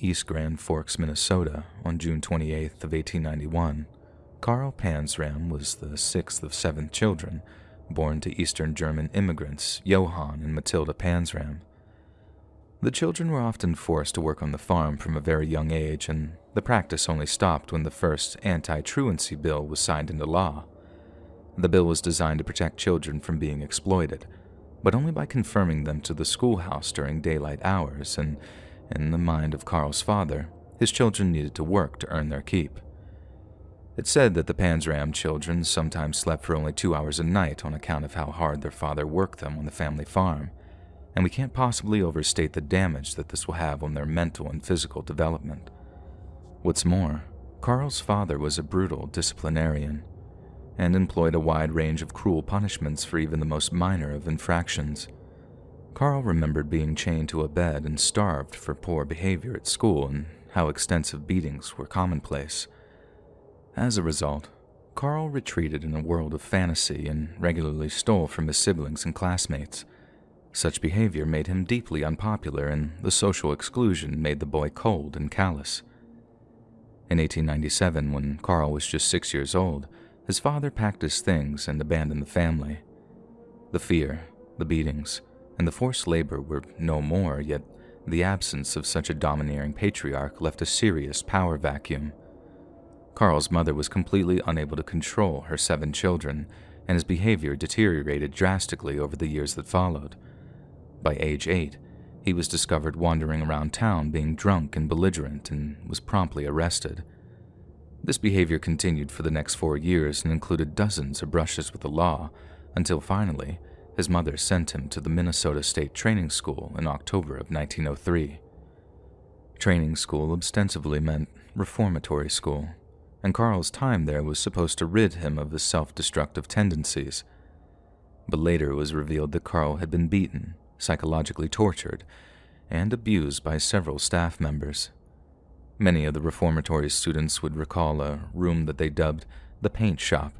East Grand Forks, Minnesota, on June 28th of 1891, Karl Panzram was the sixth of seven children born to Eastern German immigrants Johann and Matilda Panzram. The children were often forced to work on the farm from a very young age, and the practice only stopped when the first anti truancy bill was signed into law. The bill was designed to protect children from being exploited, but only by confirming them to the schoolhouse during daylight hours, and in the mind of Karl's father, his children needed to work to earn their keep. It's said that the Panzram children sometimes slept for only two hours a night on account of how hard their father worked them on the family farm, and we can't possibly overstate the damage that this will have on their mental and physical development. What's more, Karl's father was a brutal disciplinarian and employed a wide range of cruel punishments for even the most minor of infractions. Karl remembered being chained to a bed and starved for poor behavior at school and how extensive beatings were commonplace. As a result, Carl retreated in a world of fantasy and regularly stole from his siblings and classmates. Such behavior made him deeply unpopular, and the social exclusion made the boy cold and callous. In 1897, when Carl was just six years old, his father packed his things and abandoned the family. The fear, the beatings, and the forced labor were no more, yet the absence of such a domineering patriarch left a serious power vacuum. Karl's mother was completely unable to control her seven children, and his behavior deteriorated drastically over the years that followed. By age eight, he was discovered wandering around town being drunk and belligerent and was promptly arrested. This behavior continued for the next four years and included dozens of brushes with the law, until finally, his mother sent him to the Minnesota State Training School in October of 1903. Training school ostensibly meant reformatory school, and Carl's time there was supposed to rid him of his self destructive tendencies. But later it was revealed that Carl had been beaten, psychologically tortured, and abused by several staff members. Many of the reformatory students would recall a room that they dubbed the paint shop,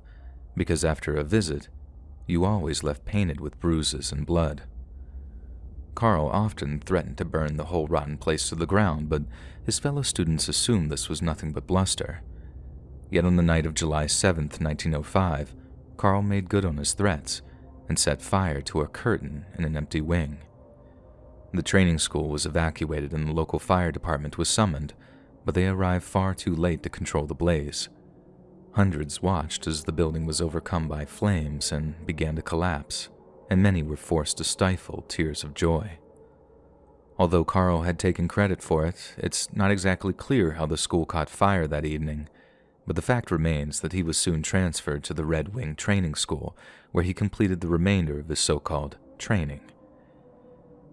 because after a visit, you always left painted with bruises and blood. Karl often threatened to burn the whole rotten place to the ground, but his fellow students assumed this was nothing but bluster. Yet on the night of July 7, 1905, Karl made good on his threats and set fire to a curtain in an empty wing. The training school was evacuated and the local fire department was summoned, but they arrived far too late to control the blaze. Hundreds watched as the building was overcome by flames and began to collapse, and many were forced to stifle tears of joy. Although Karl had taken credit for it, it's not exactly clear how the school caught fire that evening, but the fact remains that he was soon transferred to the Red Wing Training School, where he completed the remainder of his so called training.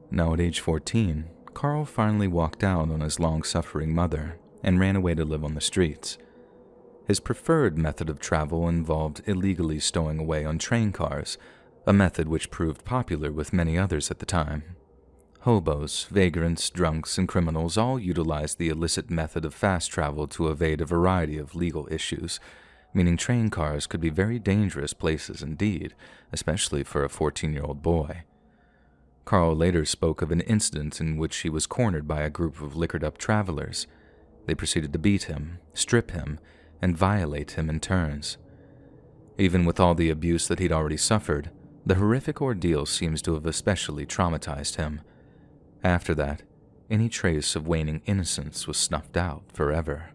Now, at age 14, Karl finally walked out on his long suffering mother and ran away to live on the streets. His preferred method of travel involved illegally stowing away on train cars, a method which proved popular with many others at the time. Hobos, vagrants, drunks, and criminals all utilized the illicit method of fast travel to evade a variety of legal issues, meaning train cars could be very dangerous places indeed, especially for a 14 year old boy. Karl later spoke of an incident in which he was cornered by a group of liquored up travelers. They proceeded to beat him, strip him, and violate him in turns. Even with all the abuse that he'd already suffered, the horrific ordeal seems to have especially traumatized him. After that, any trace of waning innocence was snuffed out forever.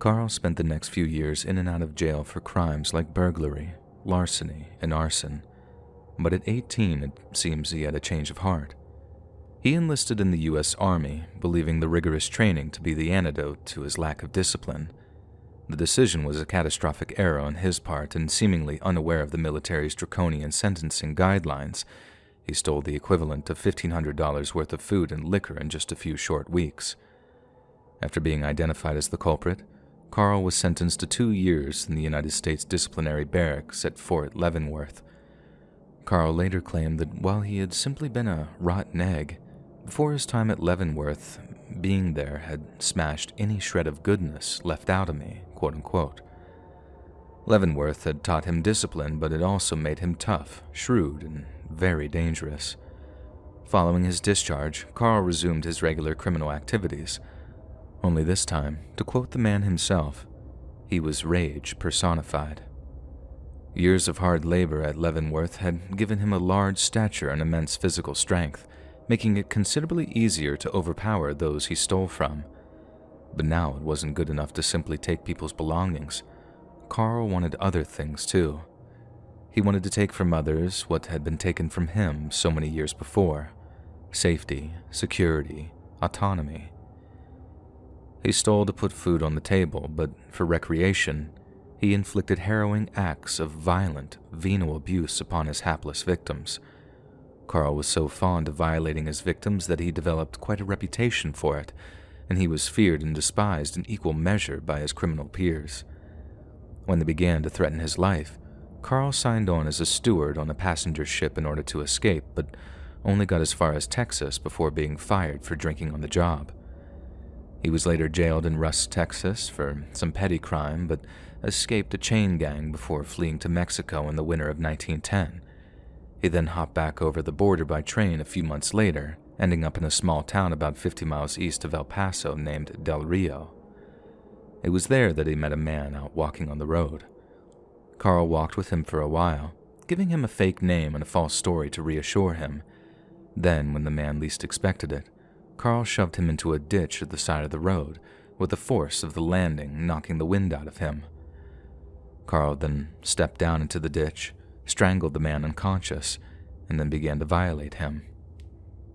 Carl spent the next few years in and out of jail for crimes like burglary, larceny, and arson, but at 18 it seems he had a change of heart. He enlisted in the U.S. Army, believing the rigorous training to be the antidote to his lack of discipline. The decision was a catastrophic error on his part and seemingly unaware of the military's draconian sentencing guidelines he stole the equivalent of $1,500 worth of food and liquor in just a few short weeks. After being identified as the culprit, Carl was sentenced to two years in the United States disciplinary barracks at Fort Leavenworth. Carl later claimed that while he had simply been a rotten egg, before his time at Leavenworth, being there had smashed any shred of goodness left out of me, quote unquote. Leavenworth had taught him discipline, but it also made him tough, shrewd, and very dangerous. Following his discharge, Carl resumed his regular criminal activities. Only this time, to quote the man himself, he was rage personified. Years of hard labor at Leavenworth had given him a large stature and immense physical strength, making it considerably easier to overpower those he stole from. But now it wasn't good enough to simply take people's belongings. Carl wanted other things too. He wanted to take from others what had been taken from him so many years before safety, security, autonomy. He stole to put food on the table, but for recreation, he inflicted harrowing acts of violent, venal abuse upon his hapless victims. Carl was so fond of violating his victims that he developed quite a reputation for it, and he was feared and despised in equal measure by his criminal peers. When they began to threaten his life, Carl signed on as a steward on a passenger ship in order to escape, but only got as far as Texas before being fired for drinking on the job. He was later jailed in Rusk, Texas for some petty crime, but escaped a chain gang before fleeing to Mexico in the winter of 1910. He then hopped back over the border by train a few months later, ending up in a small town about 50 miles east of El Paso named Del Rio. It was there that he met a man out walking on the road. Carl walked with him for a while, giving him a fake name and a false story to reassure him. Then, when the man least expected it, Carl shoved him into a ditch at the side of the road, with the force of the landing knocking the wind out of him. Carl then stepped down into the ditch, strangled the man unconscious, and then began to violate him.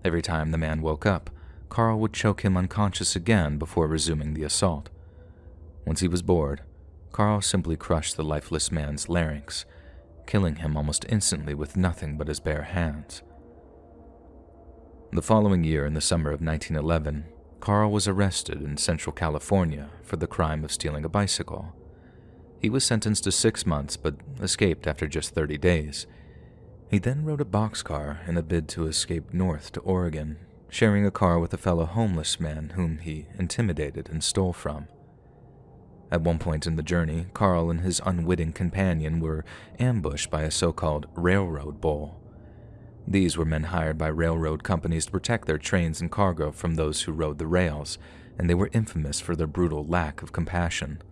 Every time the man woke up, Carl would choke him unconscious again before resuming the assault. Once he was bored, Carl simply crushed the lifeless man's larynx, killing him almost instantly with nothing but his bare hands. The following year, in the summer of 1911, Carl was arrested in Central California for the crime of stealing a bicycle. He was sentenced to six months but escaped after just 30 days. He then rode a boxcar in a bid to escape north to Oregon, sharing a car with a fellow homeless man whom he intimidated and stole from. At one point in the journey, Carl and his unwitting companion were ambushed by a so called railroad bull. These were men hired by railroad companies to protect their trains and cargo from those who rode the rails, and they were infamous for their brutal lack of compassion.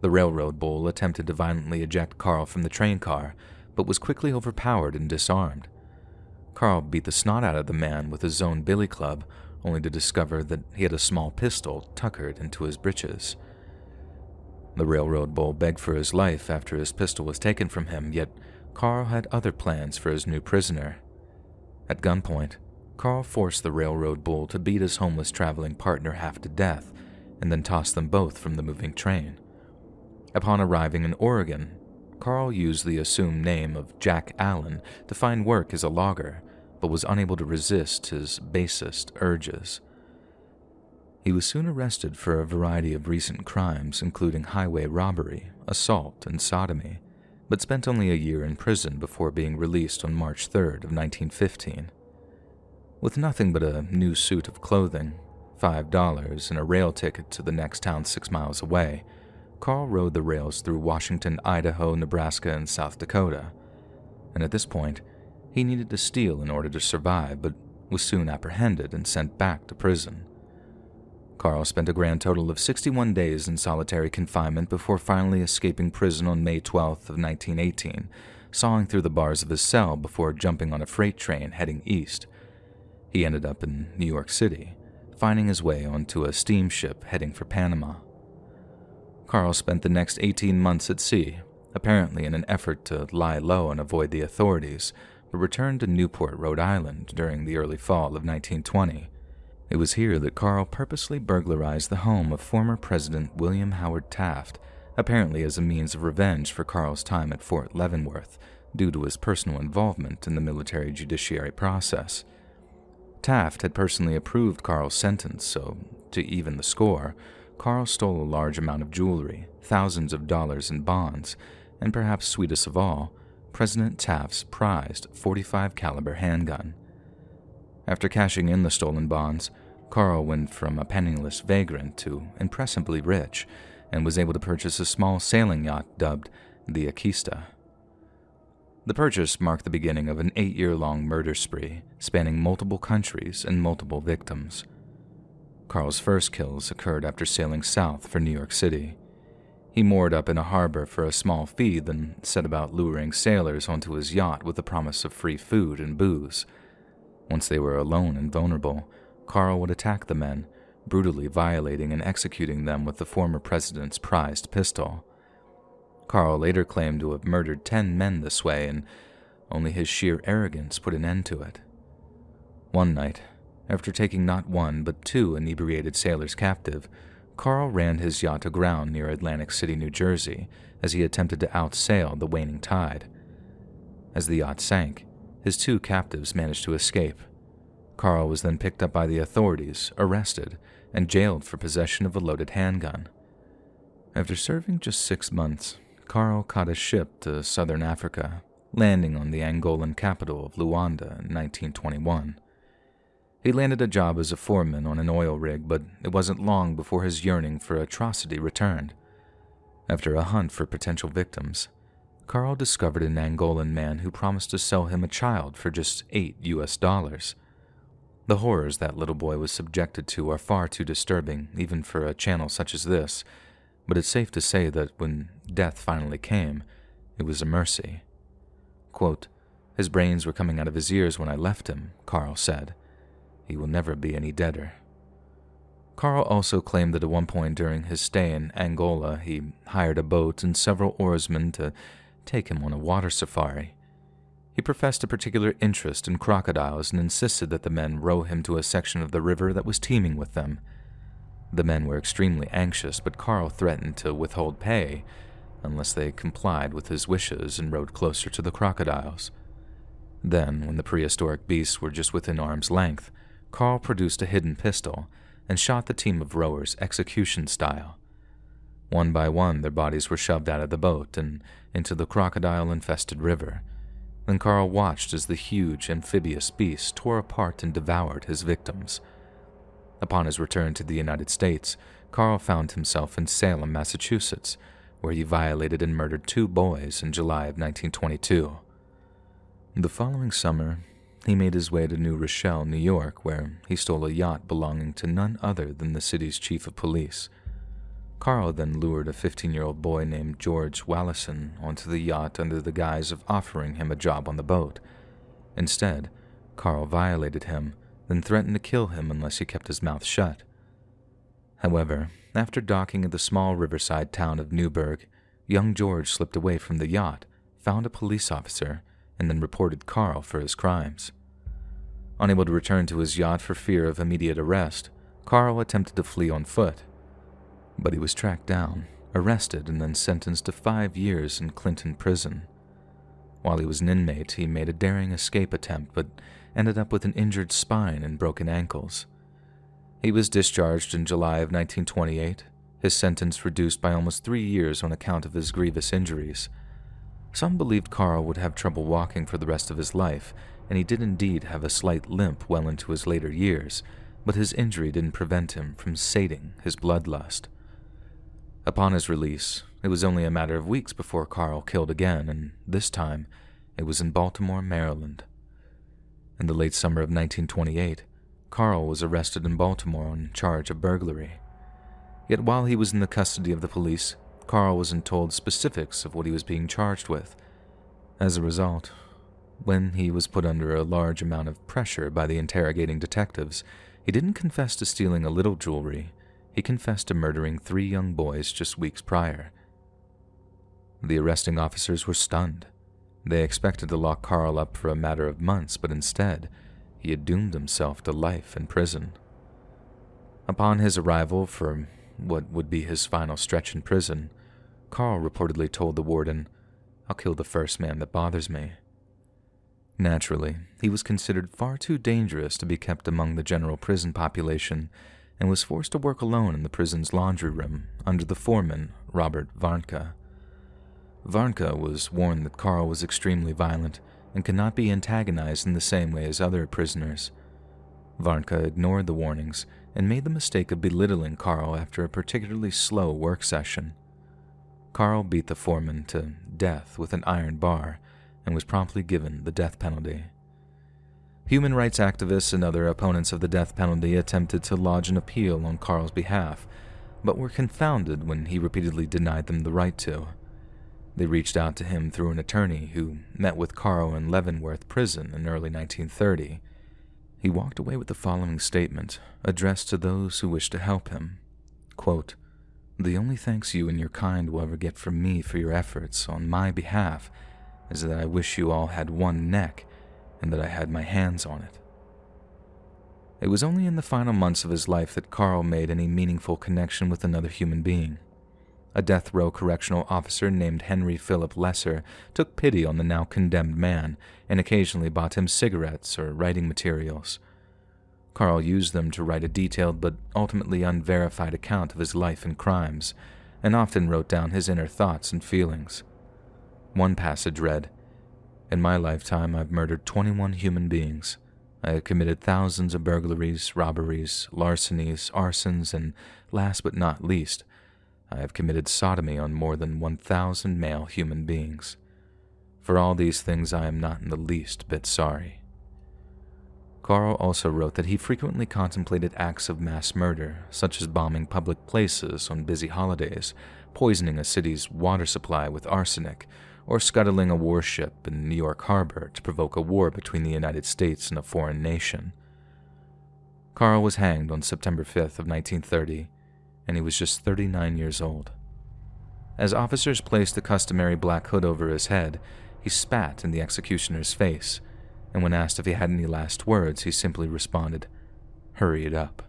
The railroad bull attempted to violently eject Carl from the train car, but was quickly overpowered and disarmed. Carl beat the snot out of the man with his own billy club, only to discover that he had a small pistol tuckered into his breeches. The railroad bull begged for his life after his pistol was taken from him, yet Carl had other plans for his new prisoner. At gunpoint, Carl forced the railroad bull to beat his homeless traveling partner half to death and then tossed them both from the moving train. Upon arriving in Oregon, Carl used the assumed name of Jack Allen to find work as a logger, but was unable to resist his basest urges. He was soon arrested for a variety of recent crimes, including highway robbery, assault, and sodomy, but spent only a year in prison before being released on March 3rd of 1915. With nothing but a new suit of clothing, $5, and a rail ticket to the next town six miles away, Carl rode the rails through Washington, Idaho, Nebraska, and South Dakota. And at this point, he needed to steal in order to survive, but was soon apprehended and sent back to prison. Carl spent a grand total of 61 days in solitary confinement before finally escaping prison on May 12th of 1918, sawing through the bars of his cell before jumping on a freight train heading east. He ended up in New York City, finding his way onto a steamship heading for Panama. Carl spent the next 18 months at sea, apparently in an effort to lie low and avoid the authorities, but returned to Newport, Rhode Island during the early fall of 1920 it was here that Carl purposely burglarized the home of former President William Howard Taft, apparently as a means of revenge for Carl's time at Fort Leavenworth due to his personal involvement in the military judiciary process. Taft had personally approved Carl's sentence, so, to even the score, Carl stole a large amount of jewelry, thousands of dollars in bonds, and perhaps sweetest of all, President Taft's prized 45 caliber handgun. After cashing in the stolen bonds, Carl went from a penniless vagrant to impressively rich and was able to purchase a small sailing yacht dubbed the Akista. The purchase marked the beginning of an eight year long murder spree spanning multiple countries and multiple victims. Carl's first kills occurred after sailing south for New York City. He moored up in a harbor for a small fee, then set about luring sailors onto his yacht with the promise of free food and booze. Once they were alone and vulnerable, Carl would attack the men, brutally violating and executing them with the former president's prized pistol. Carl later claimed to have murdered ten men this way, and only his sheer arrogance put an end to it. One night, after taking not one but two inebriated sailors captive, Carl ran his yacht aground near Atlantic City, New Jersey, as he attempted to outsail the waning tide. As the yacht sank, his two captives managed to escape. Carl was then picked up by the authorities, arrested, and jailed for possession of a loaded handgun. After serving just six months, Carl caught a ship to southern Africa, landing on the Angolan capital of Luanda in 1921. He landed a job as a foreman on an oil rig, but it wasn't long before his yearning for atrocity returned. After a hunt for potential victims, Carl discovered an Angolan man who promised to sell him a child for just 8 US dollars. The horrors that little boy was subjected to are far too disturbing, even for a channel such as this, but it's safe to say that when death finally came, it was a mercy. Quote, his brains were coming out of his ears when I left him, Carl said. He will never be any deader. Carl also claimed that at one point during his stay in Angola, he hired a boat and several oarsmen to take him on a water safari. He professed a particular interest in crocodiles and insisted that the men row him to a section of the river that was teeming with them. The men were extremely anxious, but Carl threatened to withhold pay unless they complied with his wishes and rowed closer to the crocodiles. Then, when the prehistoric beasts were just within arm's length, Carl produced a hidden pistol and shot the team of rowers execution style. One by one, their bodies were shoved out of the boat and into the crocodile infested river. Then Carl watched as the huge amphibious beast tore apart and devoured his victims. Upon his return to the United States, Carl found himself in Salem, Massachusetts, where he violated and murdered two boys in July of 1922. The following summer, he made his way to New Rochelle, New York, where he stole a yacht belonging to none other than the city's chief of police. Carl then lured a 15 year old boy named George Wallison onto the yacht under the guise of offering him a job on the boat. Instead, Carl violated him, then threatened to kill him unless he kept his mouth shut. However, after docking at the small riverside town of Newburgh, young George slipped away from the yacht, found a police officer, and then reported Carl for his crimes. Unable to return to his yacht for fear of immediate arrest, Carl attempted to flee on foot. But he was tracked down, arrested, and then sentenced to five years in Clinton prison. While he was an inmate, he made a daring escape attempt but ended up with an injured spine and broken ankles. He was discharged in July of 1928, his sentence reduced by almost three years on account of his grievous injuries. Some believed Carl would have trouble walking for the rest of his life, and he did indeed have a slight limp well into his later years, but his injury didn't prevent him from sating his bloodlust. Upon his release, it was only a matter of weeks before Carl killed again, and this time it was in Baltimore, Maryland. In the late summer of 1928, Carl was arrested in Baltimore on charge of burglary. Yet while he was in the custody of the police, Carl wasn't told specifics of what he was being charged with. As a result, when he was put under a large amount of pressure by the interrogating detectives, he didn't confess to stealing a little jewelry. He confessed to murdering three young boys just weeks prior. The arresting officers were stunned. They expected to lock Carl up for a matter of months, but instead, he had doomed himself to life in prison. Upon his arrival for what would be his final stretch in prison, Carl reportedly told the warden, I'll kill the first man that bothers me. Naturally, he was considered far too dangerous to be kept among the general prison population and was forced to work alone in the prison's laundry room under the foreman, Robert Varnka. Varnka was warned that Carl was extremely violent and could not be antagonized in the same way as other prisoners. Varnka ignored the warnings and made the mistake of belittling Carl after a particularly slow work session. Carl beat the foreman to death with an iron bar and was promptly given the death penalty. Human rights activists and other opponents of the death penalty attempted to lodge an appeal on Carl's behalf, but were confounded when he repeatedly denied them the right to. They reached out to him through an attorney who met with Carl in Leavenworth Prison in early 1930. He walked away with the following statement, addressed to those who wished to help him. Quote, the only thanks you and your kind will ever get from me for your efforts on my behalf is that I wish you all had one neck and that I had my hands on it. It was only in the final months of his life that Carl made any meaningful connection with another human being. A death row correctional officer named Henry Philip Lesser took pity on the now condemned man and occasionally bought him cigarettes or writing materials. Carl used them to write a detailed but ultimately unverified account of his life and crimes, and often wrote down his inner thoughts and feelings. One passage read, In my lifetime, I've murdered 21 human beings. I have committed thousands of burglaries, robberies, larcenies, arsons, and last but not least, I have committed sodomy on more than 1,000 male human beings. For all these things, I am not in the least bit sorry. Carl also wrote that he frequently contemplated acts of mass murder, such as bombing public places on busy holidays, poisoning a city's water supply with arsenic, or scuttling a warship in New York Harbor to provoke a war between the United States and a foreign nation. Carl was hanged on September 5th of 1930, and he was just 39 years old. As officers placed the customary black hood over his head, he spat in the executioner's face, and when asked if he had any last words, he simply responded, Hurry it up.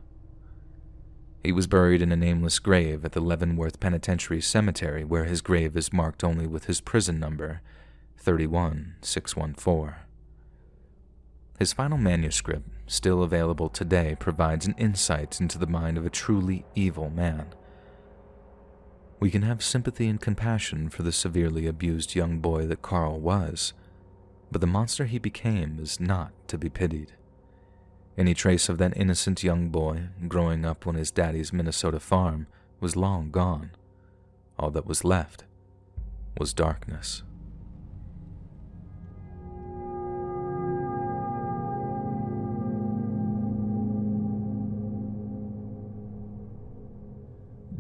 He was buried in a nameless grave at the Leavenworth Penitentiary Cemetery, where his grave is marked only with his prison number, 31614. His final manuscript, still available today, provides an insight into the mind of a truly evil man. We can have sympathy and compassion for the severely abused young boy that Carl was, but the monster he became is not to be pitied. Any trace of that innocent young boy growing up on his daddy's Minnesota farm was long gone. All that was left was darkness.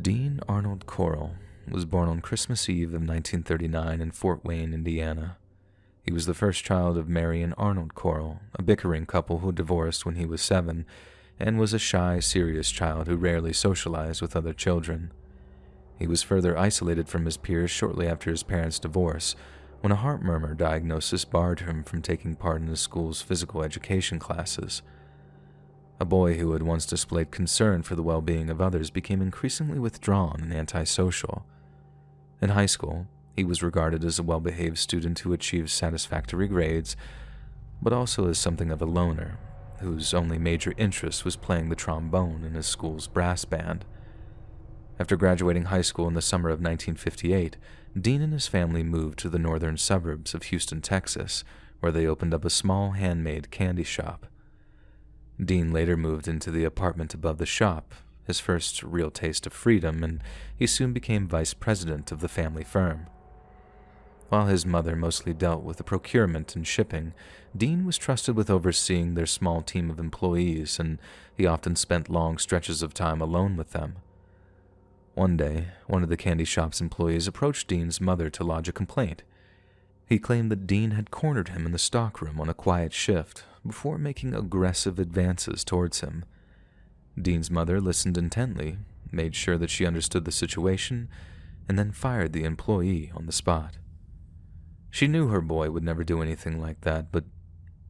Dean Arnold Corll was born on Christmas Eve of 1939 in Fort Wayne, Indiana. He was the first child of Mary and Arnold Corll, a bickering couple who divorced when he was seven, and was a shy, serious child who rarely socialized with other children. He was further isolated from his peers shortly after his parents' divorce, when a heart murmur diagnosis barred him from taking part in the school's physical education classes. A boy who had once displayed concern for the well being of others became increasingly withdrawn and antisocial. In high school, he was regarded as a well behaved student who achieved satisfactory grades, but also as something of a loner, whose only major interest was playing the trombone in his school's brass band. After graduating high school in the summer of 1958, Dean and his family moved to the northern suburbs of Houston, Texas, where they opened up a small handmade candy shop. Dean later moved into the apartment above the shop, his first real taste of freedom, and he soon became vice president of the family firm. While his mother mostly dealt with the procurement and shipping, Dean was trusted with overseeing their small team of employees, and he often spent long stretches of time alone with them. One day, one of the candy shop's employees approached Dean's mother to lodge a complaint. He claimed that Dean had cornered him in the stockroom on a quiet shift before making aggressive advances towards him. Dean's mother listened intently, made sure that she understood the situation, and then fired the employee on the spot. She knew her boy would never do anything like that, but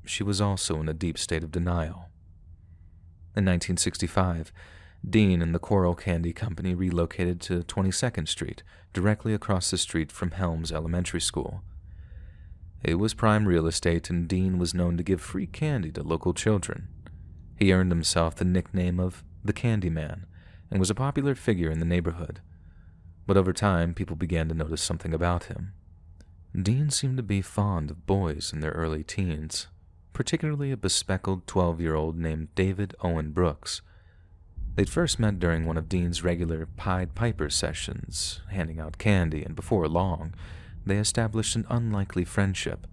she was also in a deep state of denial. In 1965, Dean and the Corll Candy Company relocated to 22nd Street, directly across the street from Helms Elementary School. It was prime real estate, and Dean was known to give free candy to local children. He earned himself the nickname of the Candy Man and was a popular figure in the neighborhood. But over time, people began to notice something about him. Dean seemed to be fond of boys in their early teens, particularly a bespectacled 12 year old named David Owen Brooks. They'd first met during one of Dean's regular Pied Piper sessions, handing out candy, and before long, they established an unlikely friendship.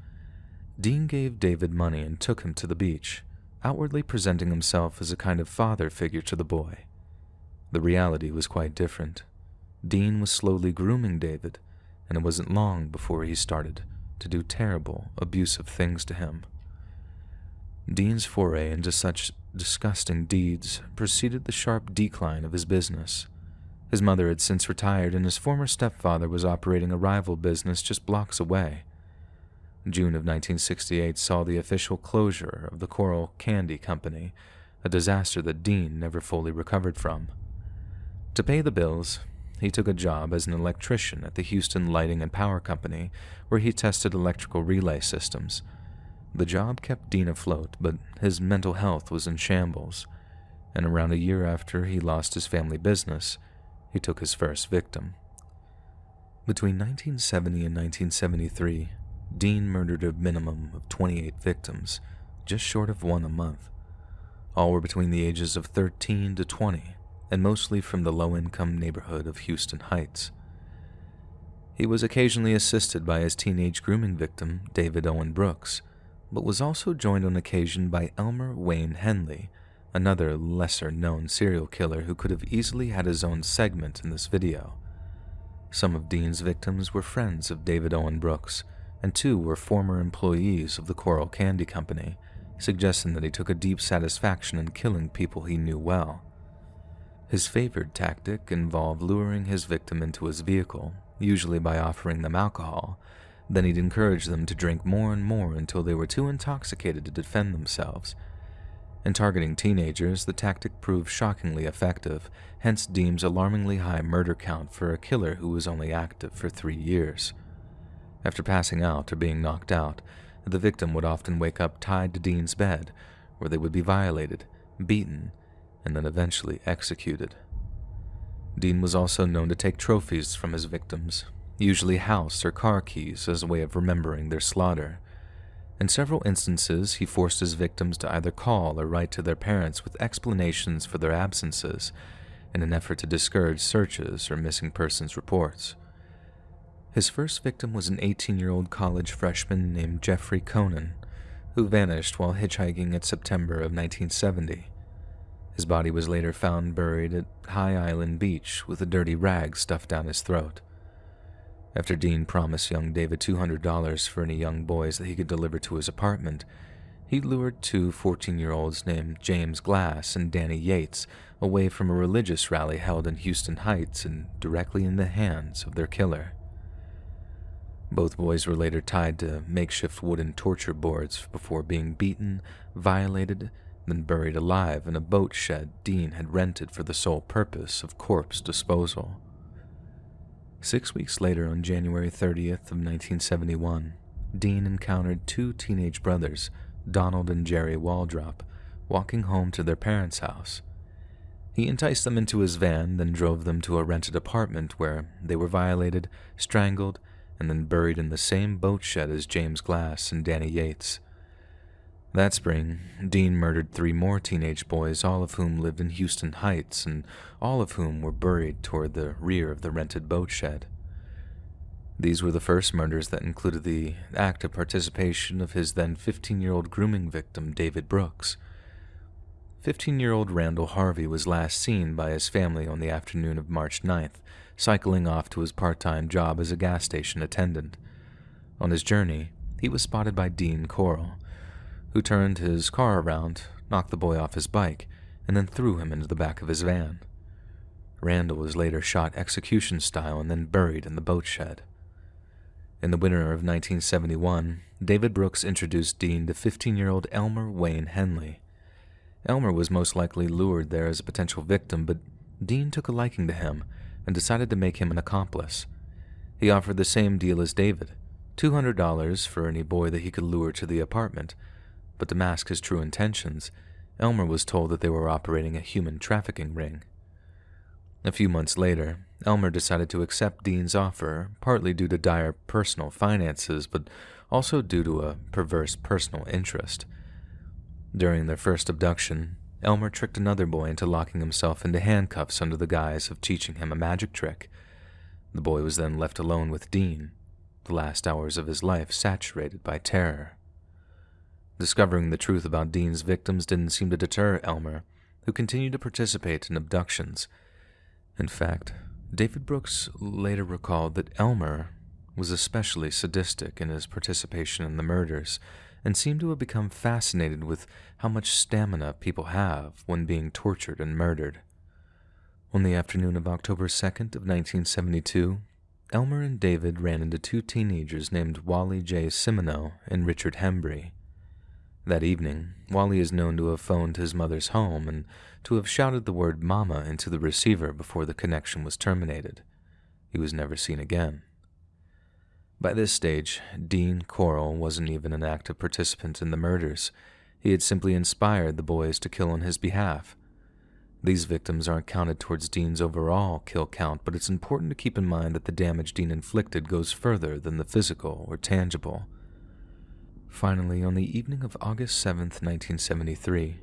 Dean gave David money and took him to the beach, outwardly presenting himself as a kind of father figure to the boy. The reality was quite different. Dean was slowly grooming David, and it wasn't long before he started to do terrible, abusive things to him. Dean's foray into such disgusting deeds preceded the sharp decline of his business. His mother had since retired, and his former stepfather was operating a rival business just blocks away. June of 1968 saw the official closure of the Corll Candy Company, a disaster that Dean never fully recovered from. To pay the bills, he took a job as an electrician at the Houston Lighting and Power Company, where he tested electrical relay systems. The job kept Dean afloat, but his mental health was in shambles, and around a year after he lost his family business, he took his first victim. Between 1970 and 1973, Dean murdered a minimum of 28 victims, just short of one a month. All were between the ages of 13 to 20, and mostly from the low income neighborhood of Houston Heights. He was occasionally assisted by his teenage grooming victim, David Owen Brooks, but was also joined on occasion by Elmer Wayne Henley, another lesser known serial killer who could have easily had his own segment in this video. Some of Dean's victims were friends of David Owen Brooks, and two were former employees of the Corll Candy Company, suggesting that he took a deep satisfaction in killing people he knew well. His favored tactic involved luring his victim into his vehicle, usually by offering them alcohol. Then he'd encourage them to drink more and more until they were too intoxicated to defend themselves. In targeting teenagers, the tactic proved shockingly effective, hence Dean's alarmingly high murder count for a killer who was only active for three years. After passing out or being knocked out, the victim would often wake up tied to Dean's bed, where they would be violated, beaten, and then eventually executed. Dean was also known to take trophies from his victims, usually house or car keys as a way of remembering their slaughter. In several instances, he forced his victims to either call or write to their parents with explanations for their absences in an effort to discourage searches or missing persons reports. His first victim was an 18 year old college freshman named Jeffrey Konen, who vanished while hitchhiking in September of 1970. His body was later found buried at High Island Beach with a dirty rag stuffed down his throat. After Dean promised young David $200 for any young boys that he could deliver to his apartment, he lured two 14 year olds named James Glass and Danny Yates away from a religious rally held in Houston Heights and directly in the hands of their killer. Both boys were later tied to makeshift wooden torture boards before being beaten, violated, then buried alive in a boat shed Dean had rented for the sole purpose of corpse disposal. Six weeks later, on January 30th of 1971, Dean encountered two teenage brothers, Donald and Jerry Waldrop, walking home to their parents' house. He enticed them into his van, then drove them to a rented apartment where they were violated, strangled, and then buried in the same boat shed as James Glass and Danny Yates. That spring, Dean murdered three more teenage boys, all of whom lived in Houston Heights, and all of whom were buried toward the rear of the rented boat shed. These were the first murders that included the active participation of his then 15 year old grooming victim, David Brooks. 15 year old Randall Harvey was last seen by his family on the afternoon of March 9th, cycling off to his part time job as a gas station attendant. On his journey, he was spotted by Dean Corll who turned his car around, knocked the boy off his bike, and then threw him into the back of his van. Randall was later shot execution style and then buried in the boat shed. In the winter of 1971, David Brooks introduced Dean to 15 year old Elmer Wayne Henley. Elmer was most likely lured there as a potential victim, but Dean took a liking to him and decided to make him an accomplice. He offered the same deal as David $200 for any boy that he could lure to the apartment but to mask his true intentions, Elmer was told that they were operating a human trafficking ring. A few months later, Elmer decided to accept Dean's offer, partly due to dire personal finances, but also due to a perverse personal interest. During their first abduction, Elmer tricked another boy into locking himself into handcuffs under the guise of teaching him a magic trick. The boy was then left alone with Dean, the last hours of his life saturated by terror. Discovering the truth about Dean's victims didn't seem to deter Elmer, who continued to participate in abductions. In fact, David Brooks later recalled that Elmer was especially sadistic in his participation in the murders and seemed to have become fascinated with how much stamina people have when being tortured and murdered. On the afternoon of October 2nd of 1972, Elmer and David ran into two teenagers named Wally J. Simoneaux and Richard Hembree. That evening, Wally is known to have phoned his mother's home and to have shouted the word Mama into the receiver before the connection was terminated. He was never seen again. By this stage, Dean Corll wasn't even an active participant in the murders. He had simply inspired the boys to kill on his behalf. These victims aren't counted towards Dean's overall kill count, but it's important to keep in mind that the damage Dean inflicted goes further than the physical or tangible. Finally, on the evening of August 7, 1973,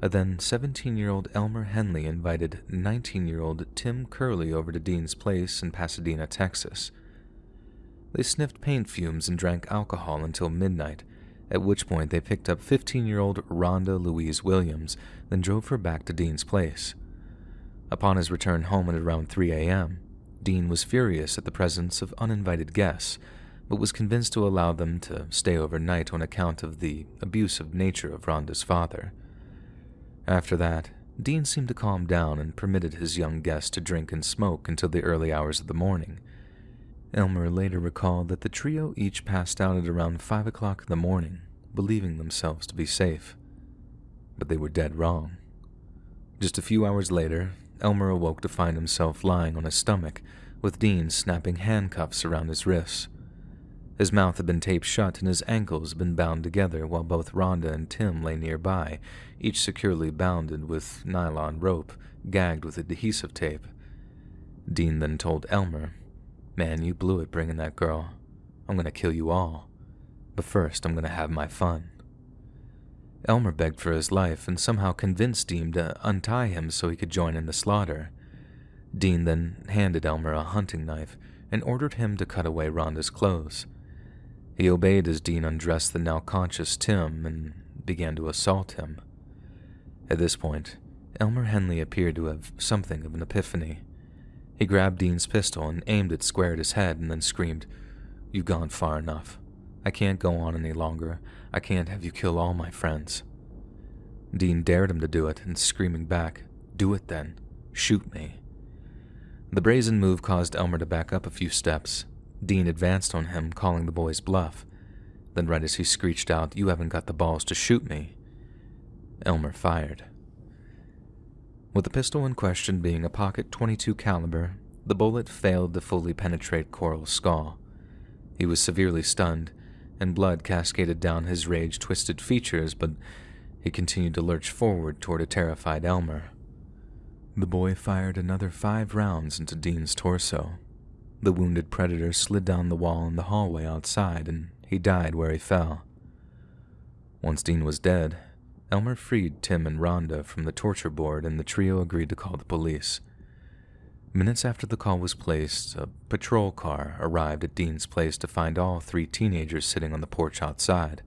a then 17 year old Elmer Henley invited 19 year old Tim Kerley over to Dean's place in Pasadena, Texas. They sniffed paint fumes and drank alcohol until midnight, at which point they picked up 15 year old Rhonda Louise Williams, then drove her back to Dean's place. Upon his return home at around 3 a.m., Dean was furious at the presence of uninvited guests but was convinced to allow them to stay overnight on account of the abusive nature of Rhonda's father. After that, Dean seemed to calm down and permitted his young guest to drink and smoke until the early hours of the morning. Elmer later recalled that the trio each passed out at around 5 o'clock in the morning, believing themselves to be safe. But they were dead wrong. Just a few hours later, Elmer awoke to find himself lying on his stomach, with Dean snapping handcuffs around his wrists. His mouth had been taped shut and his ankles had been bound together while both Rhonda and Tim lay nearby, each securely bounded with nylon rope, gagged with adhesive tape. Dean then told Elmer, Man, you blew it bringing that girl. I'm gonna kill you all. But first, I'm gonna have my fun. Elmer begged for his life and somehow convinced Dean to untie him so he could join in the slaughter. Dean then handed Elmer a hunting knife and ordered him to cut away Rhonda's clothes. He obeyed as Dean undressed the now conscious Tim and began to assault him. At this point, Elmer Henley appeared to have something of an epiphany. He grabbed Dean's pistol and aimed it square at his head and then screamed, You've gone far enough. I can't go on any longer. I can't have you kill all my friends. Dean dared him to do it and screaming back, Do it then. Shoot me. The brazen move caused Elmer to back up a few steps, Dean advanced on him, calling the boy's bluff. Then, right as he screeched out, You haven't got the balls to shoot me, Elmer fired. With the pistol in question being a pocket 22 caliber, the bullet failed to fully penetrate Corll's skull. He was severely stunned, and blood cascaded down his rage twisted features, but he continued to lurch forward toward a terrified Elmer. The boy fired another five rounds into Dean's torso, the wounded predator slid down the wall in the hallway outside, and he died where he fell. Once Dean was dead, Elmer freed Tim and Rhonda from the torture board, and the trio agreed to call the police. Minutes after the call was placed, a patrol car arrived at Dean's place to find all three teenagers sitting on the porch outside.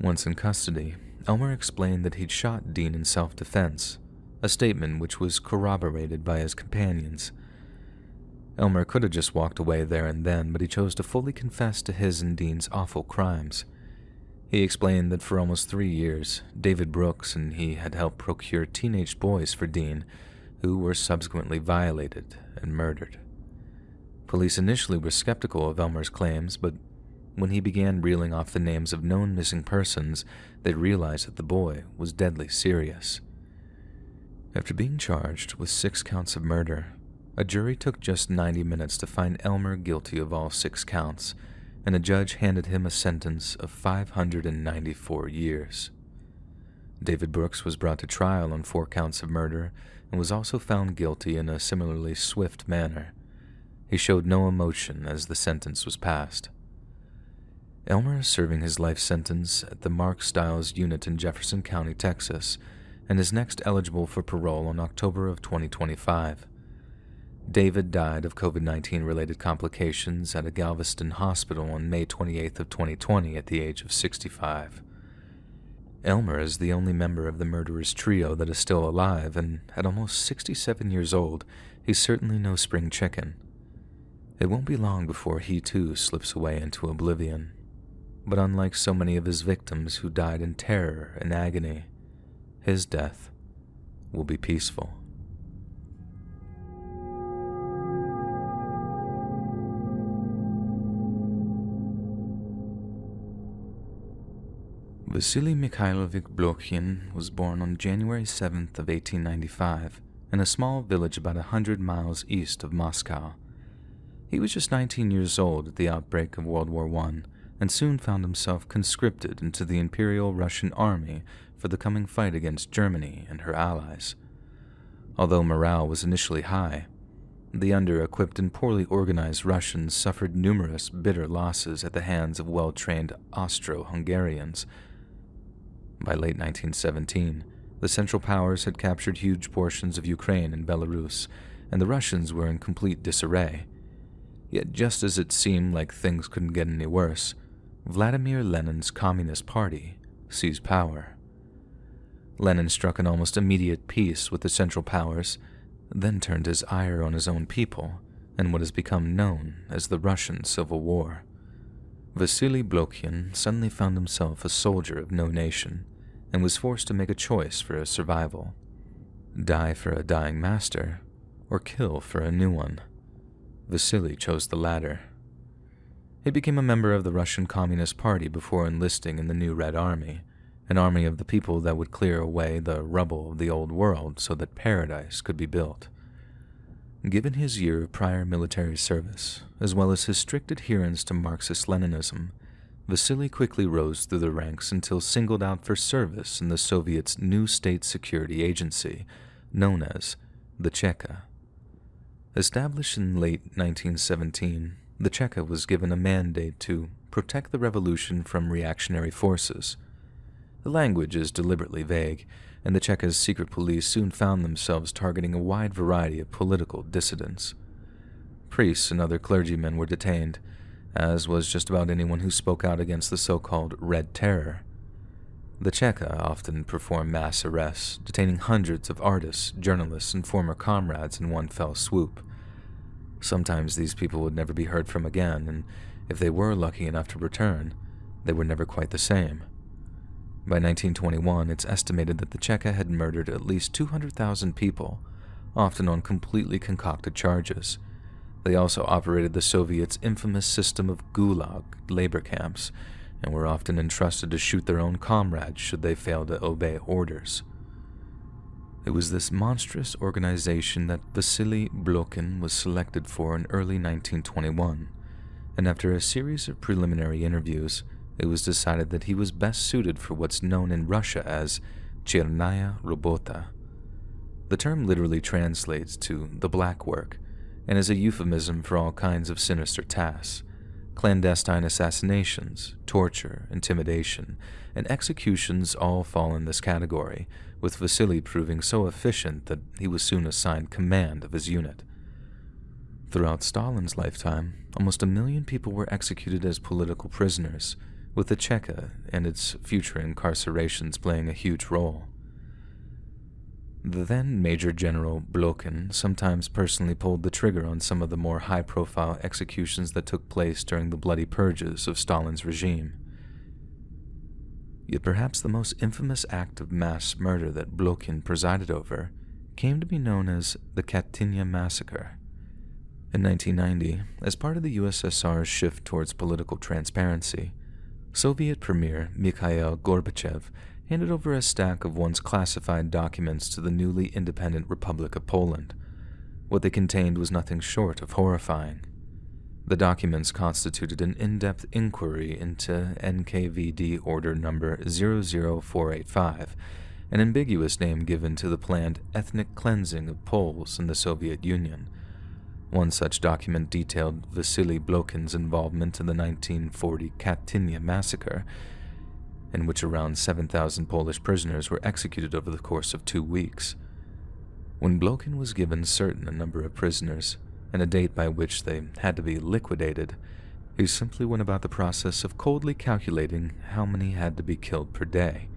Once in custody, Elmer explained that he'd shot Dean in self defense, a statement which was corroborated by his companions. Elmer could have just walked away there and then, but he chose to fully confess to his and Dean's awful crimes. He explained that for almost three years, David Brooks and he had helped procure teenage boys for Dean, who were subsequently violated and murdered. Police initially were skeptical of Elmer's claims, but when he began reeling off the names of known missing persons, they realized that the boy was deadly serious. After being charged with six counts of murder, a jury took just 90 minutes to find Elmer guilty of all six counts, and a judge handed him a sentence of 594 years. David Brooks was brought to trial on four counts of murder and was also found guilty in a similarly swift manner. He showed no emotion as the sentence was passed. Elmer is serving his life sentence at the Mark Stiles unit in Jefferson County, Texas, and is next eligible for parole on October of 2025. David died of COVID-19 related complications at a Galveston hospital on May 28th of 2020 at the age of 65. Elmer is the only member of the murderer's trio that is still alive, and at almost 67 years old, he's certainly no spring chicken. It won't be long before he too slips away into oblivion. But unlike so many of his victims who died in terror and agony, his death will be peaceful. Vasily Mikhailovich Blokhin was born on January 7th of 1895 in a small village about a hundred miles east of Moscow. He was just 19 years old at the outbreak of World War I and soon found himself conscripted into the Imperial Russian Army for the coming fight against Germany and her allies. Although morale was initially high, the under-equipped and poorly organized Russians suffered numerous bitter losses at the hands of well-trained Austro-Hungarians by late 1917, the Central Powers had captured huge portions of Ukraine and Belarus, and the Russians were in complete disarray. Yet just as it seemed like things couldn't get any worse, Vladimir Lenin's Communist Party seized power. Lenin struck an almost immediate peace with the Central Powers, then turned his ire on his own people and what has become known as the Russian Civil War. Vasily Blokhin suddenly found himself a soldier of no nation, and was forced to make a choice for his survival die for a dying master, or kill for a new one. Vasily chose the latter. He became a member of the Russian Communist Party before enlisting in the new Red Army, an army of the people that would clear away the rubble of the old world so that paradise could be built. Given his year of prior military service, as well as his strict adherence to Marxist Leninism, Vasily quickly rose through the ranks until singled out for service in the Soviets' new state security agency, known as the Cheka. Established in late 1917, the Cheka was given a mandate to protect the revolution from reactionary forces. The language is deliberately vague, and the Cheka's secret police soon found themselves targeting a wide variety of political dissidents. Priests and other clergymen were detained, as was just about anyone who spoke out against the so-called Red Terror. The Cheka often performed mass arrests, detaining hundreds of artists, journalists, and former comrades in one fell swoop. Sometimes these people would never be heard from again, and if they were lucky enough to return, they were never quite the same. By 1921, it's estimated that the Cheka had murdered at least 200,000 people, often on completely concocted charges, they also operated the Soviets' infamous system of gulag labor camps and were often entrusted to shoot their own comrades should they fail to obey orders. It was this monstrous organization that Vasily Blokhin was selected for in early 1921, and after a series of preliminary interviews, it was decided that he was best suited for what's known in Russia as Chernaya Robota. The term literally translates to the black work, and is a euphemism for all kinds of sinister tasks clandestine assassinations, torture, intimidation, and executions all fall in this category, with Vasily proving so efficient that he was soon assigned command of his unit. Throughout Stalin's lifetime, almost a million people were executed as political prisoners, with the Cheka and its future incarcerations playing a huge role. The then Major General Blokhin sometimes personally pulled the trigger on some of the more high-profile executions that took place during the bloody purges of Stalin's regime. Yet perhaps the most infamous act of mass murder that Blokhin presided over came to be known as the Katynia Massacre. In 1990, as part of the USSR's shift towards political transparency, Soviet Premier Mikhail Gorbachev handed over a stack of once classified documents to the newly independent Republic of Poland. What they contained was nothing short of horrifying. The documents constituted an in-depth inquiry into NKVD Order Number 00485, an ambiguous name given to the planned ethnic cleansing of Poles in the Soviet Union. One such document detailed Vasily Blokhin's involvement in the 1940 Katynia massacre, in which around 7,000 Polish prisoners were executed over the course of two weeks. When Blokhin was given certain a number of prisoners and a date by which they had to be liquidated, he simply went about the process of coldly calculating how many had to be killed per day,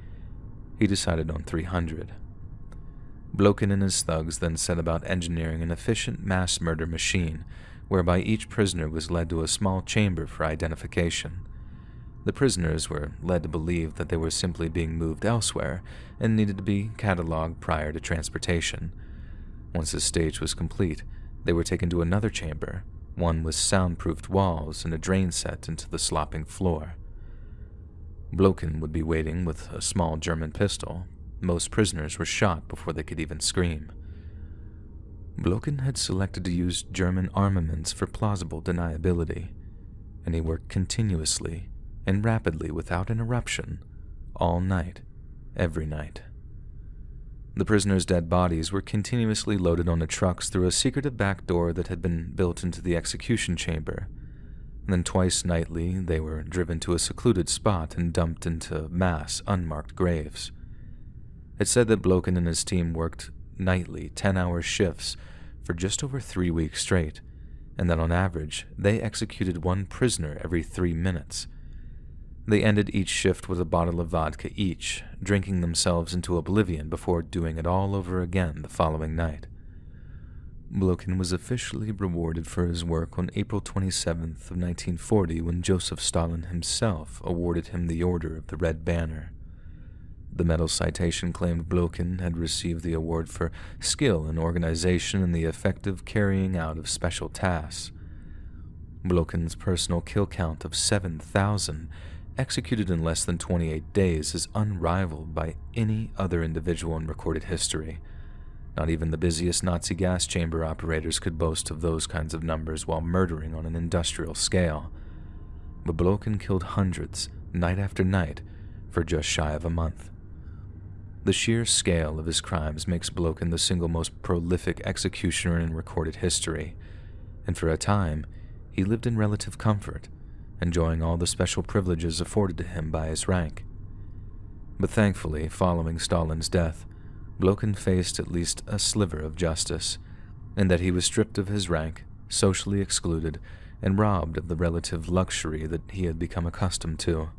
he decided on 300. Blokhin and his thugs then set about engineering an efficient mass murder machine whereby each prisoner was led to a small chamber for identification. The prisoners were led to believe that they were simply being moved elsewhere and needed to be catalogued prior to transportation. Once this stage was complete, they were taken to another chamber, one with soundproofed walls and a drain set into the slopping floor. Blokhin would be waiting with a small German pistol. Most prisoners were shot before they could even scream. Blokhin had selected to use German armaments for plausible deniability, and he worked continuously and rapidly without interruption all night, every night. The prisoners' dead bodies were continuously loaded onto trucks through a secretive back door that had been built into the execution chamber. then twice nightly they were driven to a secluded spot and dumped into mass, unmarked graves. It said that Blokhin and his team worked nightly 10 hour shifts for just over three weeks straight, and that on average they executed one prisoner every three minutes. They ended each shift with a bottle of vodka each, drinking themselves into oblivion before doing it all over again the following night. Blokhin was officially rewarded for his work on April 27th of 1940 when Joseph Stalin himself awarded him the Order of the Red Banner. The medal citation claimed Blokhin had received the award for skill in organization and the effective carrying out of special tasks. Blokhin's personal kill count of 7,000, executed in less than 28 days, is unrivaled by any other individual in recorded history. Not even the busiest Nazi gas chamber operators could boast of those kinds of numbers while murdering on an industrial scale. But Blokhin killed hundreds, night after night, for just shy of a month. The sheer scale of his crimes makes Blokhin the single most prolific executioner in recorded history, and for a time, he lived in relative comfort, enjoying all the special privileges afforded to him by his rank. But thankfully, following Stalin's death, Blokhin faced at least a sliver of justice, in that he was stripped of his rank, socially excluded, and robbed of the relative luxury that he had become accustomed to.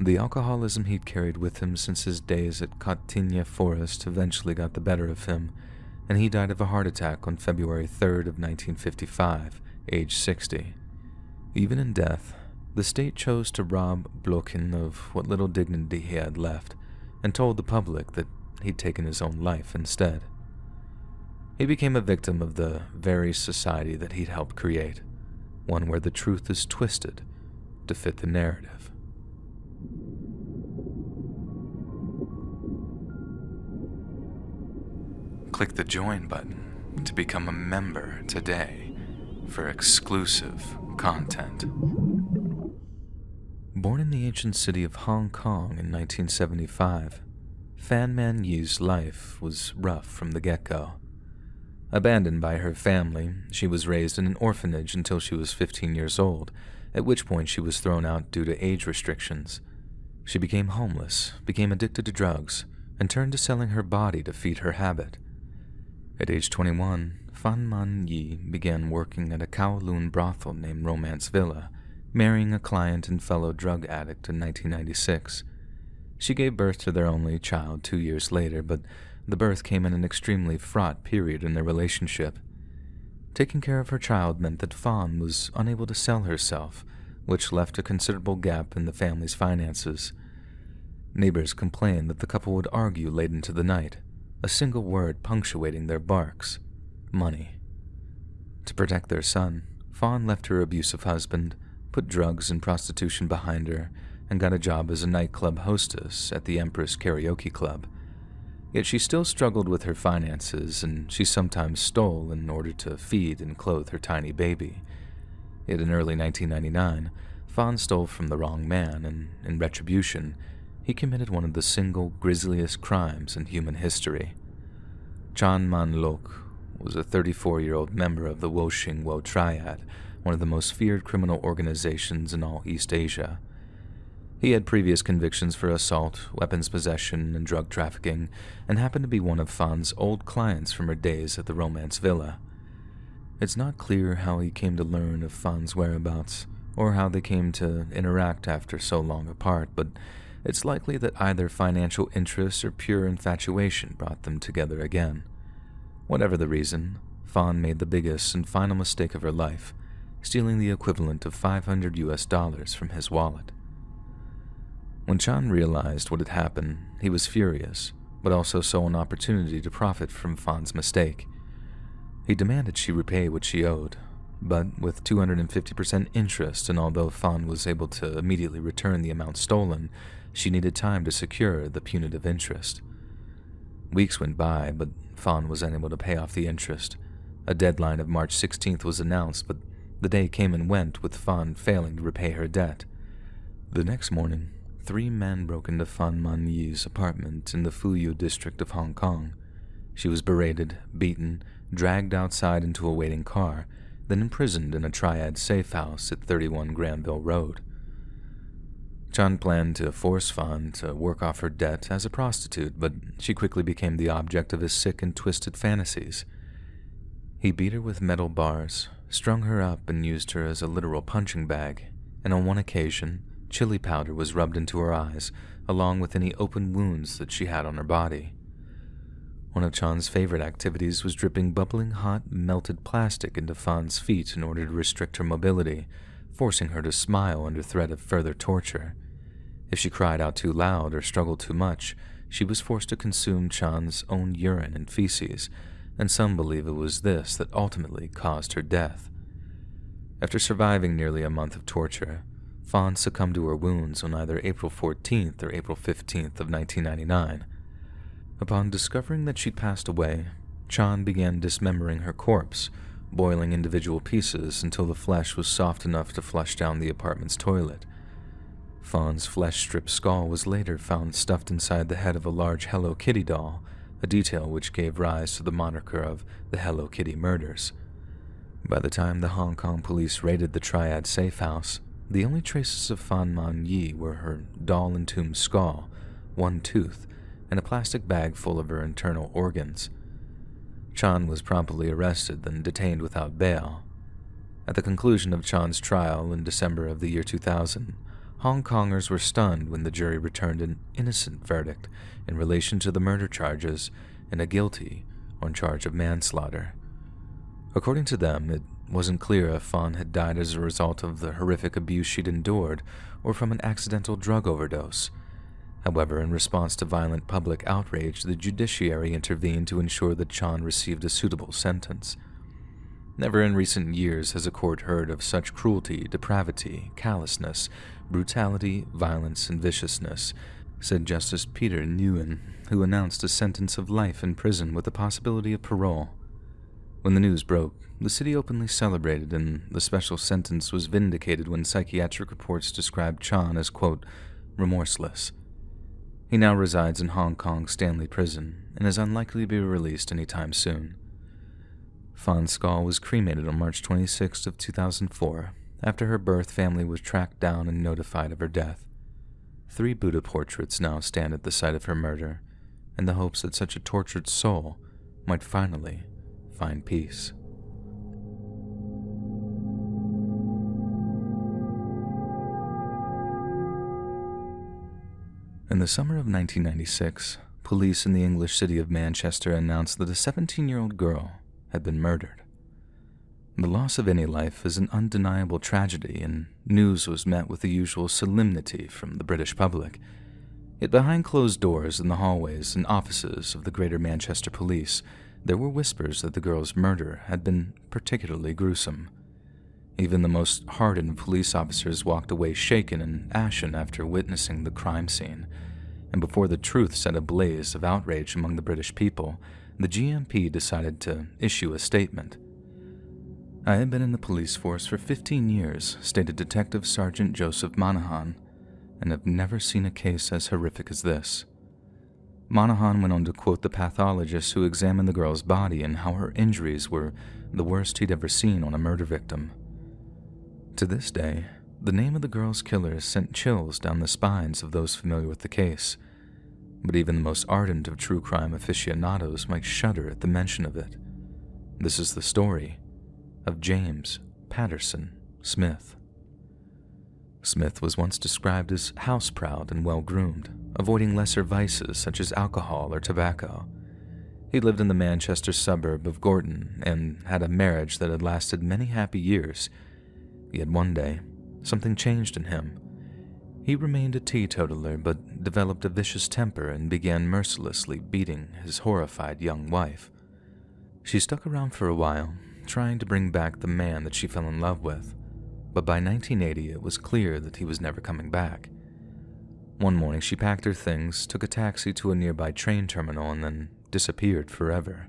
The alcoholism he'd carried with him since his days at Khatynya Forest eventually got the better of him, and he died of a heart attack on February 3rd of 1955, age 60. Even in death, the state chose to rob Blokhin of what little dignity he had left, and told the public that he'd taken his own life instead. He became a victim of the very society that he'd helped create, one where the truth is twisted to fit the narrative. Click the join button to become a member today for exclusive content. Born in the ancient city of Hong Kong in 1975, Fan Man Yi's life was rough from the get go. Abandoned by her family, she was raised in an orphanage until she was 15 years old, at which point she was thrown out due to age restrictions. She became homeless, became addicted to drugs, and turned to selling her body to feed her habit. At age 21, Fan Man Yi began working at a Kowloon brothel named Romance Villa, marrying a client and fellow drug addict in 1996. She gave birth to their only child two years later, but the birth came in an extremely fraught period in their relationship. Taking care of her child meant that Fawn was unable to sell herself, which left a considerable gap in the family's finances. Neighbors complained that the couple would argue late into the night, a single word punctuating their barks money. To protect their son, Fawn left her abusive husband, put drugs and prostitution behind her, and got a job as a nightclub hostess at the Empress Karaoke Club. Yet she still struggled with her finances, and she sometimes stole in order to feed and clothe her tiny baby. Yet in early 1999, Fawn stole from the wrong man, and in retribution, he committed one of the single grisliest crimes in human history. Chan Man Lok was a 34 year old member of the Wo Shing Wo Triad, one of the most feared criminal organizations in all East Asia. He had previous convictions for assault, weapons possession, and drug trafficking, and happened to be one of Fawn's old clients from her days at the Romance Villa. It's not clear how he came to learn of Fawn's whereabouts, or how they came to interact after so long apart, but it's likely that either financial interests or pure infatuation brought them together again. Whatever the reason, Fawn made the biggest and final mistake of her life, stealing the equivalent of 500 US dollars from his wallet. When Chan realized what had happened, he was furious, but also saw an opportunity to profit from Fawn's mistake. He demanded she repay what she owed, but with 250% interest, and although Fawn was able to immediately return the amount stolen, she needed time to secure the punitive interest. Weeks went by, but Fawn was unable to pay off the interest. A deadline of March 16th was announced, but the day came and went with Fawn failing to repay her debt. The next morning, three men broke into Fan Man Yi's apartment in the Fuyu district of Hong Kong. She was berated, beaten, dragged outside into a waiting car, then imprisoned in a triad safe house at 31 Granville Road. Chan planned to force Fan to work off her debt as a prostitute, but she quickly became the object of his sick and twisted fantasies. He beat her with metal bars, strung her up, and used her as a literal punching bag, and on one occasion, chili powder was rubbed into her eyes, along with any open wounds that she had on her body. One of Chan's favorite activities was dripping bubbling hot, melted plastic into Fan's feet in order to restrict her mobility, forcing her to smile under threat of further torture. If she cried out too loud or struggled too much, she was forced to consume Chan's own urine and feces, and some believe it was this that ultimately caused her death. After surviving nearly a month of torture, Fawn succumbed to her wounds on either April 14th or April 15th of 1999. Upon discovering that she'd passed away, Chan began dismembering her corpse, boiling individual pieces until the flesh was soft enough to flush down the apartment's toilet. Fawn's flesh-stripped skull was later found stuffed inside the head of a large Hello Kitty doll, a detail which gave rise to the moniker of the Hello Kitty murders. By the time the Hong Kong police raided the Triad safe house, the only traces of Fan Man Yi were her doll-entombed skull, one tooth, and a plastic bag full of her internal organs. Chan was promptly arrested and detained without bail. At the conclusion of Chan's trial in December of the year 2000, Hong Kongers were stunned when the jury returned an innocent verdict in relation to the murder charges and a guilty on charge of manslaughter. According to them, it wasn't clear if Fawn had died as a result of the horrific abuse she'd endured or from an accidental drug overdose. However, in response to violent public outrage, the judiciary intervened to ensure that Chan received a suitable sentence. Never in recent years has a court heard of such cruelty, depravity, callousness, brutality, violence, and viciousness, said Justice Peter Nguyen, who announced a sentence of life in prison with the possibility of parole. When the news broke, the city openly celebrated, and the special sentence was vindicated when psychiatric reports described Chan as, quote, remorseless. He now resides in Hong Kong's Stanley Prison and is unlikely to be released anytime soon. Fawn's skull was cremated on March 26 of 2004 after her birth family was tracked down and notified of her death. Three Buddha portraits now stand at the site of her murder, in the hopes that such a tortured soul might finally find peace. In the summer of 1996, police in the English city of Manchester announced that a 17 year old girl had been murdered. The loss of any life is an undeniable tragedy, and news was met with the usual solemnity from the British public. Yet behind closed doors in the hallways and offices of the Greater Manchester Police, there were whispers that the girl's murder had been particularly gruesome. Even the most hardened police officers walked away shaken and ashen after witnessing the crime scene, and before the truth set a blaze of outrage among the British people, the GMP decided to issue a statement. I have been in the police force for 15 years, stated Detective Sergeant Joseph Monahan, and have never seen a case as horrific as this. Monahan went on to quote the pathologist who examined the girl's body and how her injuries were the worst he'd ever seen on a murder victim. To this day, the name of the girl's killer sent chills down the spines of those familiar with the case, but even the most ardent of true crime aficionados might shudder at the mention of it. This is the story of James Patterson Smith. Smith was once described as house proud and well groomed, avoiding lesser vices such as alcohol or tobacco. He lived in the Manchester suburb of Gorton and had a marriage that had lasted many happy years. Yet one day, something changed in him. He remained a teetotaler but developed a vicious temper and began mercilessly beating his horrified young wife. She stuck around for a while, trying to bring back the man that she fell in love with, but by 1980 it was clear that he was never coming back. One morning she packed her things, took a taxi to a nearby train terminal, and then disappeared forever.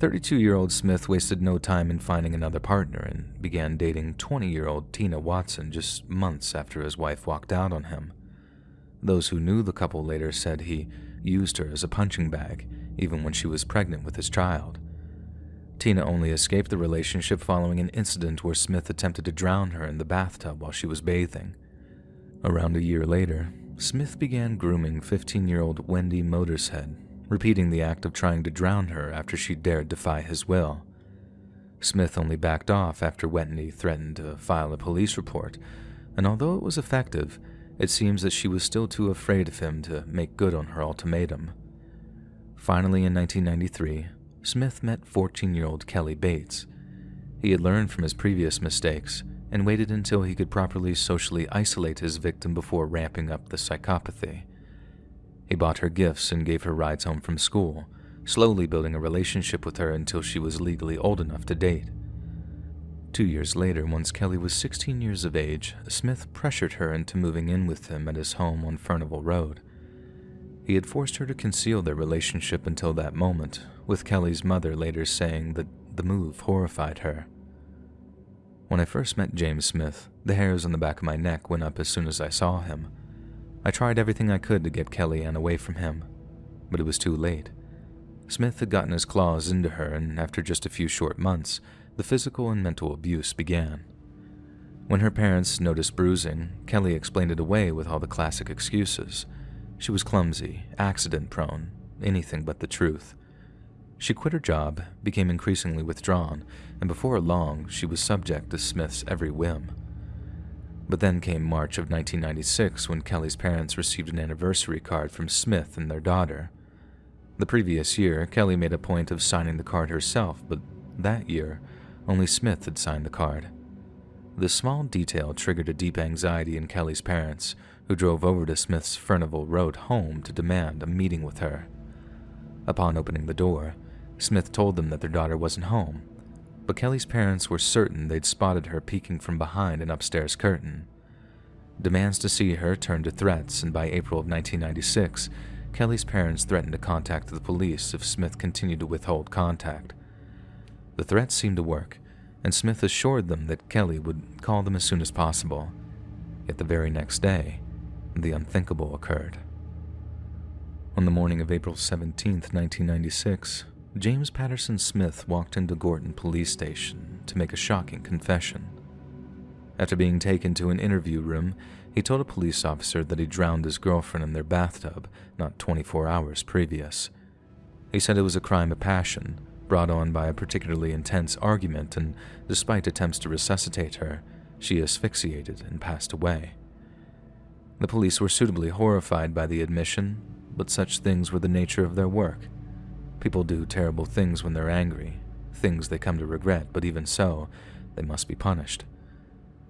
32 year old Smith wasted no time in finding another partner and began dating 20 year old Tina Watson just months after his wife walked out on him. Those who knew the couple later said he used her as a punching bag, even when she was pregnant with his child. Tina only escaped the relationship following an incident where Smith attempted to drown her in the bathtub while she was bathing. Around a year later, Smith began grooming 15 year old Wendy Motorshead repeating the act of trying to drown her after she dared defy his will. Smith only backed off after Wetney threatened to file a police report, and although it was effective, it seems that she was still too afraid of him to make good on her ultimatum. Finally, in 1993, Smith met 14 year old Kelly Bates. He had learned from his previous mistakes and waited until he could properly socially isolate his victim before ramping up the psychopathy. He bought her gifts and gave her rides home from school, slowly building a relationship with her until she was legally old enough to date. Two years later, once Kelly was 16 years of age, Smith pressured her into moving in with him at his home on Furnival Road. He had forced her to conceal their relationship until that moment, with Kelly's mother later saying that the move horrified her. When I first met James Smith, the hairs on the back of my neck went up as soon as I saw him. I tried everything I could to get Kellyanne away from him, but it was too late. Smith had gotten his claws into her, and after just a few short months, the physical and mental abuse began. When her parents noticed bruising, Kelly explained it away with all the classic excuses. She was clumsy, accident prone, anything but the truth. She quit her job, became increasingly withdrawn, and before long, she was subject to Smith's every whim. But then came March of 1996 when Kelly's parents received an anniversary card from Smith and their daughter. The previous year, Kelly made a point of signing the card herself, but that year, only Smith had signed the card. This small detail triggered a deep anxiety in Kelly's parents, who drove over to Smith's Furnival Road home to demand a meeting with her. Upon opening the door, Smith told them that their daughter wasn't home but Kelly's parents were certain they'd spotted her peeking from behind an upstairs curtain. Demands to see her turned to threats, and by April of 1996, Kelly's parents threatened to contact the police if Smith continued to withhold contact. The threats seemed to work, and Smith assured them that Kelly would call them as soon as possible. Yet the very next day, the unthinkable occurred. On the morning of April 17, 1996, James Patterson Smith walked into Gorton Police Station to make a shocking confession. After being taken to an interview room, he told a police officer that he drowned his girlfriend in their bathtub not 24 hours previous. He said it was a crime of passion, brought on by a particularly intense argument, and despite attempts to resuscitate her, she asphyxiated and passed away. The police were suitably horrified by the admission, but such things were the nature of their work. People do terrible things when they're angry, things they come to regret, but even so, they must be punished.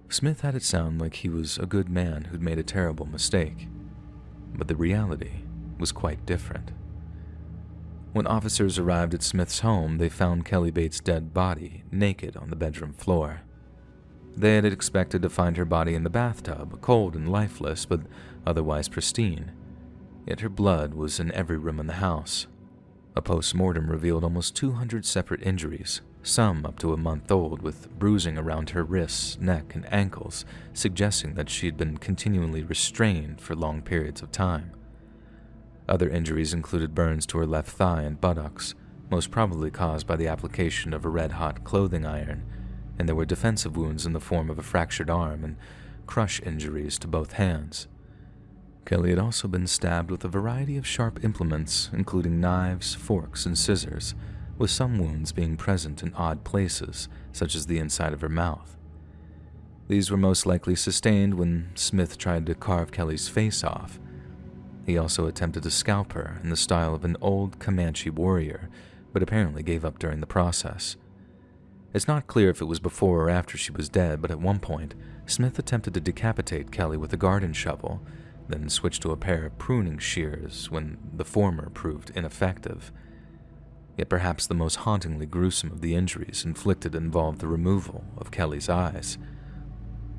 Smith had it sound like he was a good man who'd made a terrible mistake, but the reality was quite different. When officers arrived at Smith's home, they found Kelly Bates' dead body naked on the bedroom floor. They had expected to find her body in the bathtub, cold and lifeless, but otherwise pristine. Yet her blood was in every room in the house, a post-mortem revealed almost 200 separate injuries, some up to a month old, with bruising around her wrists, neck, and ankles, suggesting that she had been continually restrained for long periods of time. Other injuries included burns to her left thigh and buttocks, most probably caused by the application of a red-hot clothing iron, and there were defensive wounds in the form of a fractured arm and crush injuries to both hands. Kelly had also been stabbed with a variety of sharp implements, including knives, forks, and scissors, with some wounds being present in odd places, such as the inside of her mouth. These were most likely sustained when Smith tried to carve Kelly's face off. He also attempted to scalp her in the style of an old Comanche warrior, but apparently gave up during the process. It's not clear if it was before or after she was dead, but at one point, Smith attempted to decapitate Kelly with a garden shovel, then switched to a pair of pruning shears when the former proved ineffective. Yet perhaps the most hauntingly gruesome of the injuries inflicted involved the removal of Kelly's eyes.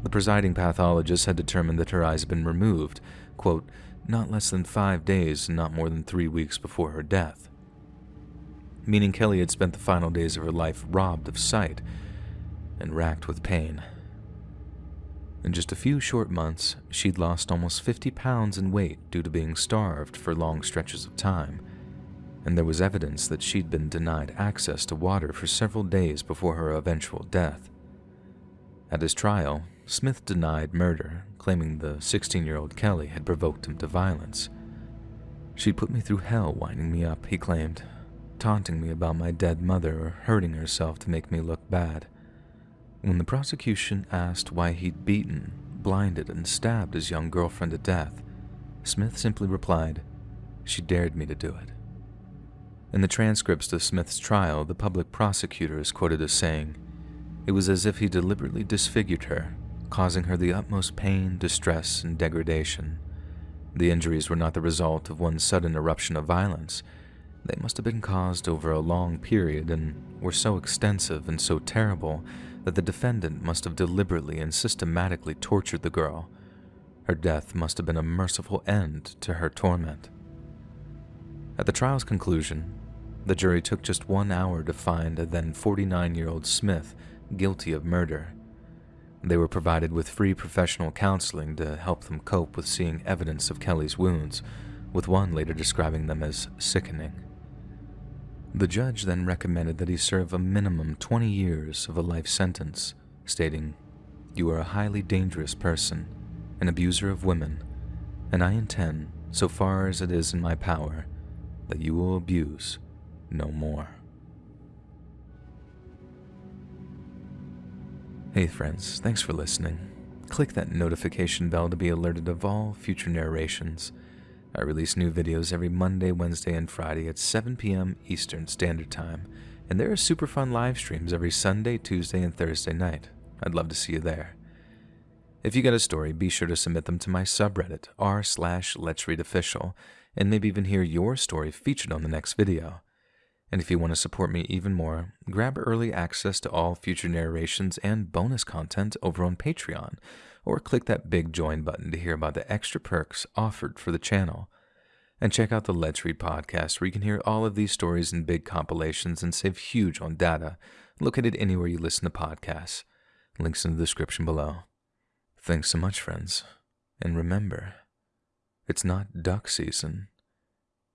The presiding pathologist had determined that her eyes had been removed, quote, not less than five days and not more than three weeks before her death meaning Kelly had spent the final days of her life robbed of sight and racked with pain. In just a few short months, she'd lost almost 50 pounds in weight due to being starved for long stretches of time, and there was evidence that she'd been denied access to water for several days before her eventual death. At his trial, Smith denied murder, claiming the 16 year old Kelly had provoked him to violence. She put me through hell winding me up, he claimed, taunting me about my dead mother or hurting herself to make me look bad. When the prosecution asked why he'd beaten, blinded, and stabbed his young girlfriend to death, Smith simply replied, She dared me to do it. In the transcripts of Smith's trial, the public prosecutor is quoted as saying, It was as if he deliberately disfigured her, causing her the utmost pain, distress, and degradation. The injuries were not the result of one sudden eruption of violence, they must have been caused over a long period and were so extensive and so terrible that the defendant must have deliberately and systematically tortured the girl. Her death must have been a merciful end to her torment. At the trial's conclusion, the jury took just one hour to find a then 49 year old Smith guilty of murder. They were provided with free professional counseling to help them cope with seeing evidence of Kelly's wounds, with one later describing them as sickening. The judge then recommended that he serve a minimum 20 years of a life sentence, stating, You are a highly dangerous person, an abuser of women, and I intend, so far as it is in my power, that you will abuse no more. Hey friends, thanks for listening. Click that notification bell to be alerted of all future narrations I release new videos every Monday, Wednesday, and Friday at 7 p.m. Eastern Standard Time, and there are super fun live streams every Sunday, Tuesday, and Thursday night. I'd love to see you there. If you got a story, be sure to submit them to my subreddit, r slash let's read official, and maybe even hear your story featured on the next video. And if you want to support me even more, grab early access to all future narrations and bonus content over on Patreon, or click that big join button to hear about the extra perks offered for the channel. And check out the Let's Read podcast, where you can hear all of these stories in big compilations and save huge on data, located anywhere you listen to podcasts. Links in the description below. Thanks so much, friends. And remember, it's not duck season,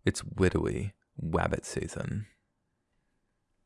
it's widowy wabbit season.